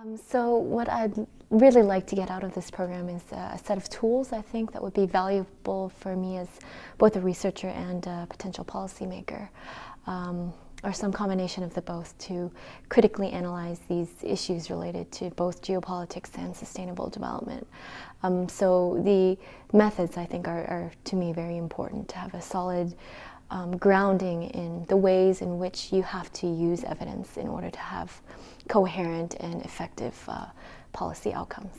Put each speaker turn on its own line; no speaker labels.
Um, so what I'd really like to get out of this program is a set of tools I think that would be valuable for me as both a researcher and a potential policymaker. Um, or some combination of the both to critically analyze these issues related to both geopolitics and sustainable development. Um, so the methods I think are, are, to me very important to have a solid um, grounding in the ways in which you have to use evidence in order to have coherent and effective uh, policy outcomes.